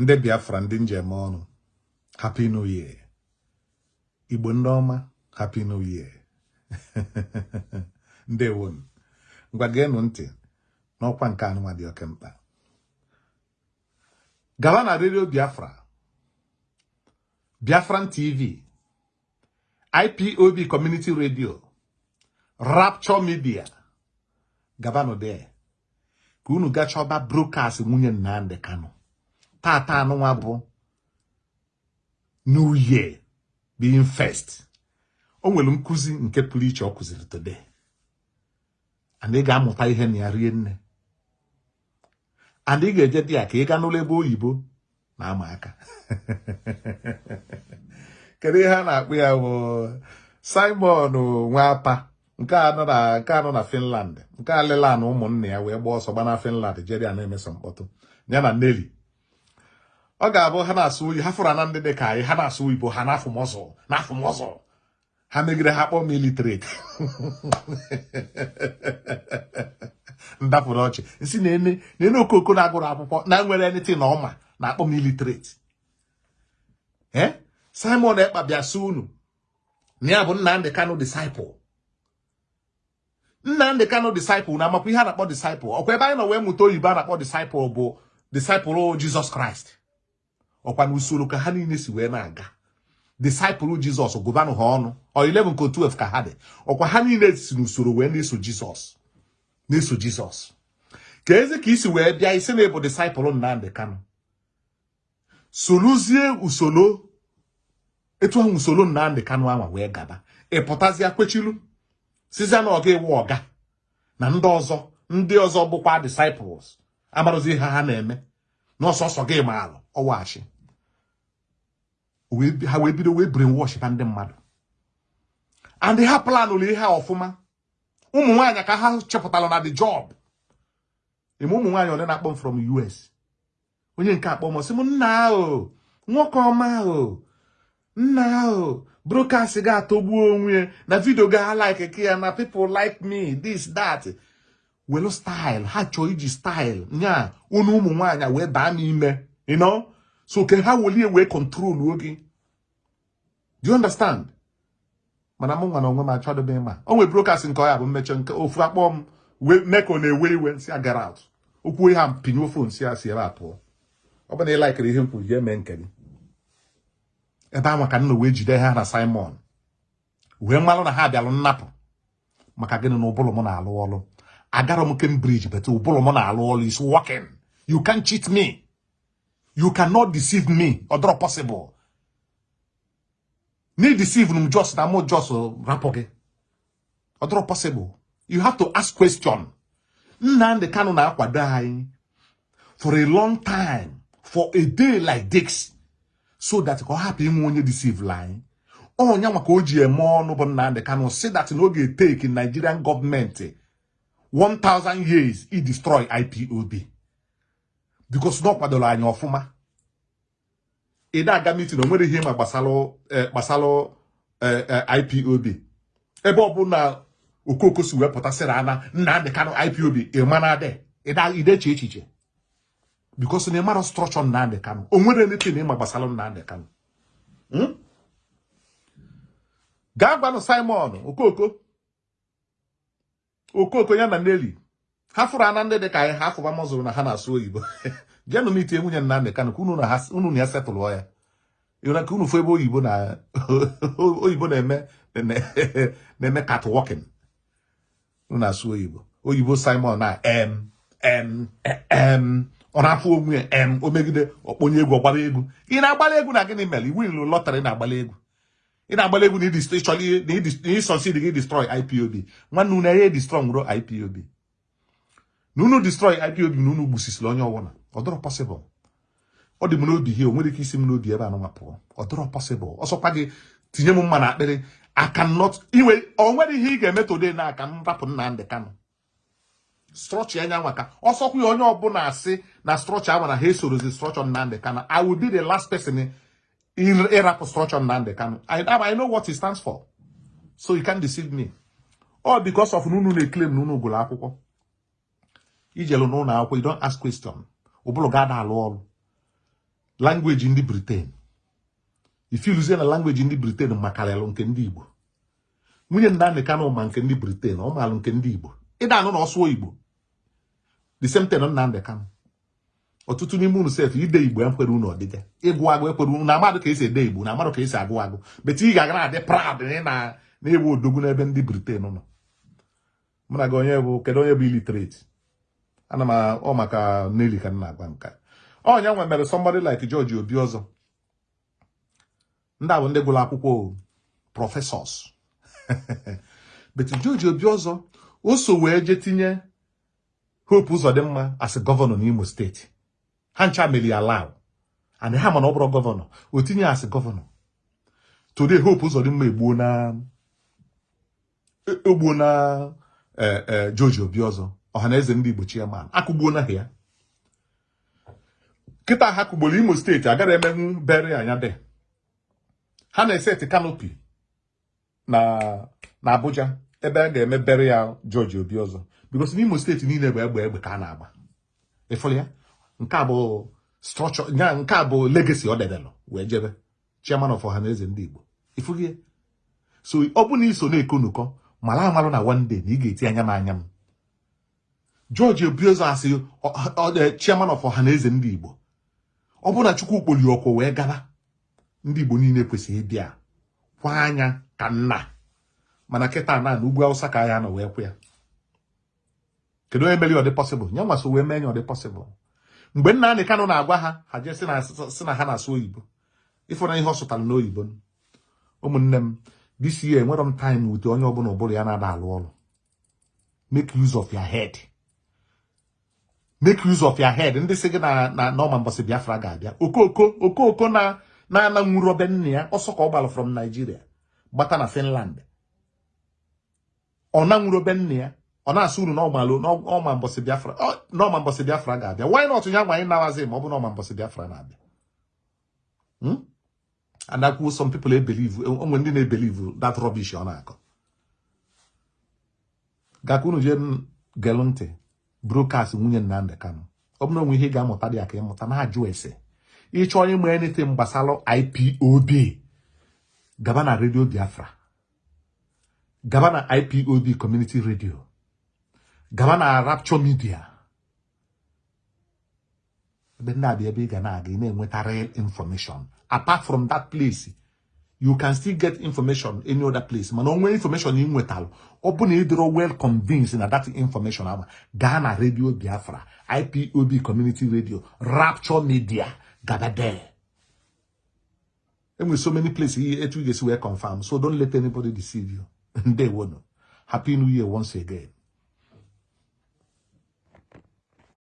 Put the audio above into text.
ndị biafra ndị njem ọnụ happy new year. Igbo ndị ọma happy new year. Ndewonu. Ngwa geenụ ntị n'ọkwa nke anụnwa dị oke mkpa. Gawa na redio biafra biafran tv ipob community radio rapture media. Gabanụ there ka unu gachọba broadcast nwunye nnamdị kanụ tata anụnwa bụ new year being first. O nwere nkụzi nke pụrụ iche ọ kụziri today. And ị ga-amụta ihe na ya rie nne. And ị ga-eje dị ya ka ị gaa n'ụlọ ebe oyibo na-ama aka. Kedu ihe a na-akpụ ya bụ simon nwapa nke a nọ na finland nke a na ụmụnne ya wee gbaa ọsọ gba na finland jeri a na-emeso mkpọtụ. Ya na neli ọ ga-abụ ha na-asụ oyi ha fụrụ na ndị dị ka anyị ha na-asụ oyibo ha na-afụ mọzọ na-afụ mọzọ. Ha megide ha kpọọ militreti ndapụrụ ọchị. Nsi na-ene okoko na-agụrụ akwụkwọ na nwere anything na ọma na-akpọ militreti ee simon ekpa bịa sị unu na ya bụ nnamdị kano disciple. Nnamdị kano disciple na amakwa ihe a na-akpọ disciple. Ọkwa ebe anyị nọ wee mụta oyibo a na-akpọ disciple bụ disciple jizọs kraịst. Ọkwa na usoro ka ha niile si wee na-aga. Disciple jizọs gụbanụ ha ọnụ. Ọ 11 ka 12 ka ha dị. Ọkwa ha niile si n'usoro wee na-eso jizọs na-eso jizọs ka ezi ka isi wee bịa isi na ịbụ disciple nnamdị kano soluzie usoro etu ahụ usoro nnamdị kano ahụ wee gaba. Ịpụtazịa kwechilu? Sizia na ọga iwu ọga. Na ndị ọzọ ndị ọzọ bụkwa disciples. Amarozi ihe ha na-eme. N'ọsọsọ gị ma alụ ọwachi ha wee bido wee brainwash ba ndị mmadụ and ha planụrụ ihe a ọfụma ụmụ nwaanyị ka ha chepụtara na the job. Ime ụmụ nwaanyị ole na-akpọ m from US onye nke akpọ m m nna ahụ nwoke ọma ahụ nna ahụ broadcast ga-atọgbuo onwe na vidio ga like ka ya na people like me this that. Welu style ha chọọ iji style nya unu ụmụ nwaanyị wee baa n'ime know? So ke ha welie wee control oge do you understand? Mana m nwa na onwe m achọdobe ịma. O nwere broadcast nke ọya bụ mmeche nke ofu akpọ m mee ka ọ na-ewe iwe si agara out. Okwu ihe a pinye fon si ya si ebe a pụọ. Ọ bụ na ị laikiri ihe m kwuru mee nke gị. Ebe ahụ ka nna wee jide ha na Simon. Wee malụ na ha bịalụ nnapụ. Maka gịnị na ụbụrụ m na-alụ ọrụ agara m Cambridge but ụbụrụ m na-alụ ọrụ is working. You can cheat me. You cannot deceive me. Ọ possible. Na deceive m just na mụ just rapụ gị ọ dọrọ possible. You have to ask question. Nnamdi Kanu na-akwado anyị for a long time for a day like this so that ka ọ hapụ inwe onye deceive anyị ọnya maka o ji eme ọnụ bụ Nnamdi Kanu si that na oge take Nigerian gọọmenti 1000 years i destroy IPOB because na ọ kwadoro anyị ọfụma ị na-aga meeting o nwere ihe ma gbasalụ gbasalụ IPOB ebe ọ bụ na okoko si wepụta sịrị ana Nnamdi Kanu IPOB ideche echiche? Because na ịmara structure Nnamdi Kanu. O nwere anything ịma gbasara Nnamdi Kanu. Gaa gwanụ Simon okoko okoko ya na Nelly. Ha fụrụ ana ndị dị ka anyị ha fụba mọzụrụ na ha na-asụ oyibo. Jenụ m itinye nwunye Nnamdi Kanu ka unu na ya setụlụọ ya. Ịhụra ka unu fụ ebe oyibo na oyibo na-eme na-eme catwalking. Unu na-asụ oyibo. Oyibo Simon na m m m. Ọ na-afụ onwe ya em o egwu ọgbara egwu. Ị na-agbara egwu na gịnị mere? Iwu ilu lọtarị na-agbara egwu. Ị na-agbara egwu na ịsọsid gị destroy IPOB nwanne unu ya destroy nwụrụ IPOB na unu destroy IPOB na unu gbusisiri onye ọbụla ọ dọrọ ọ dị m n'obi ihe o nwere ike isi m n'obi ebe anụnwa pụọ. Ọ dọrọ ọsọkwa gị tinye m mma na akpịrị. I cannot iwe o nwere ihe ị ga-eme today na aka m rapụ Nnamdi Kanu. Structure anya nwa ka ọsọkwa onye ọbụla asị na structure ahụ na ha esorozi structure Nnamdi Kanu. I will be the last person ịrapụ structure Nnamdi Kanu. I, know what stands for. So you can't deceive me. All because of nunu na-eclaim na unu gụrụ akwụkwọ. Ijelu n'ụlọ akwụkwọ you don't ask question. Ụbụrụ ga-ada alụ ọrụ. Langweji ndị Britain. Ifiluzie na langweji ndị Britain makarịlụ nke ndị Igbo. Nwunye Nnamdi Kanu ma nke ndị Britain ọ maalụ nke ndị Igbo. Ịda anụ na ọsụọ Igbo. The same thing Nnamdi Kanu. Ọtụtụ n'ime unu sef ide Igbo ekwere unu ọdịga ịgụ agụ ekwere unu. Na amadụ ka esi ede Igbo na amadụ ka esi agụ agụ. Bete ị ga-aga na-adị proud na na-ewu odogwu n'ebe ndị Britain nọ. Mụ na gị onye bụ kedu onye bụ illiterate? Ana m ọ maka Nelly ka m na-agwa nka ọnya nwe mere somebody like George Obi ọzọ. Ndị a bụ ndị gụrụ akwụkwọ prọfesọs but George Obi ọzọ o so wee je tinye Hope Uzodimma as gọvanọ n'Imo steeti ha ncha mere ya law and ha mana ọ bụrụ gọvanọ o tinye as gọvanọ today Hope Uzodimma egbuo na egbuo na George Obi ọzọ. Ọhaneze ndị Igbo chairman. Akụgbuo na ya. Kịta ha kụgboro Imo steeti agara emenwu bere anya de ha na-eseti kanopi na Abuja ebe a ga-eme bere ya George Obi ọzọ. Because n'Imo steeti niile bụ egbe egbe ka a na-agba. Ịfụrụ ya? Nke a bụ structure nya nke a bụ legacy ọ dedelụ wee jebe. Chairman of ọhaneze ndị Igbo. Ya? So ọ bụ na iso na-ekonukọ mara amalụ na one day na ị ga-eti anya m anya m. George Obi ọzọ asị chairman of ọhaneze ndị Igbo. Ọ bụrụ na Chukwu kpoli ọkwụ wee gaba. Ndị Igbo niile kwesịrị ịbịa kwa anya ka nna. Mana kịta na na ugwu Awụsa ka ya nọ wee kwụ ya. Kedu onye mere ọ dị pọsịbụl nye nwaso wee mee nye ọ pọsịbụl mgbe Nnamdi Kanu na-agwa ha ha jee si na ha na-asụ oyibo. Ịfụna ihe ọ sụtara n'oyibo. Ụmụnne m this year enwere m time wute onye ọbụla ụbụrụ ya na-ada alụ ọrụ make use of your head. Make use of your head. Ndị sị gị na na n'ọma mbọsị Biafra ga-abịa. Okoko okoko na na-ana nwuru obe nne ya ọsọ ka ọ gbalụ from Nigeria gbata na Finland. Ọ na nwuru obe nne ya ọ na-asụ uru n'ọgbalụ n'ọma mbọsị Biafra n'ọma mbọsị Biafra ga-abịa. Why not? Ya nwa anyị nawazi ma ọ bụ n'ọma mbọsị Biafra na-abịa. And akwuo some people ebelieve onwe ndị na-ebelieve that rubbish ọ na-akọ. Gakwa unu jee gelụ ntị. Broadcast nwunye Nnamdi Kanu ọ bụrụ onwe ihe ị ga-amụta dị aka ịmụta na-ajụ ese. Ịchọọ ịmụ anything gbasara IPOB gaba na redio Biafra. Gaba na IPOB community radio. Gaba na Rapture media. Ebe ndị abịa ebe ị ga na-aga ị na-enweta real information. Apart from that place you can still get information any other place. Mana onwe information ị nwetalụ ọ bụ na ị dịrọ well convinced na that information ama gaa na radio Biafra IPOB community radio Rapture media gaba there. Enwere so many places etu ị ga-esi wee confirm. So don't let anybody deceive you. Ndewono happy new year once again